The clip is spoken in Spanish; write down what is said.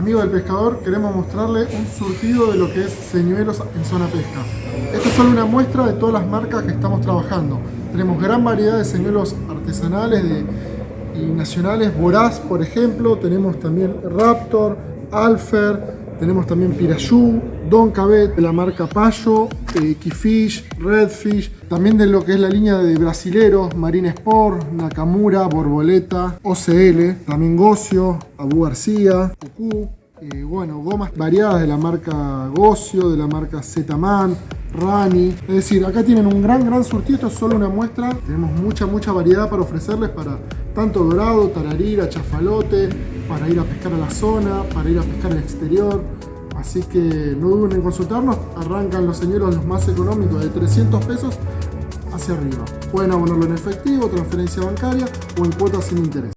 Amigo del pescador, queremos mostrarle un surtido de lo que es señuelos en zona pesca. Esta es solo una muestra de todas las marcas que estamos trabajando. Tenemos gran variedad de señuelos artesanales de, y nacionales, Voraz por ejemplo, tenemos también Raptor, Alfer, tenemos también Pirayú, Don Cabet de la marca Payo, eh, Keyfish, Redfish, también de lo que es la línea de brasileros, Marine Sport, Nakamura, Borboleta, OCL, también Gocio, Abu García, Cucú, eh, bueno, gomas variadas de la marca Gocio, de la marca Zetaman, Rani. Es decir, acá tienen un gran, gran surtido. Esto es solo una muestra. Tenemos mucha, mucha variedad para ofrecerles para tanto dorado, tararira, chafalote, para ir a pescar a la zona, para ir a pescar al exterior. Así que no duden en consultarnos. Arrancan los señuelos los más económicos de 300 pesos hacia arriba. Pueden abonarlo en efectivo, transferencia bancaria o en cuotas sin interés.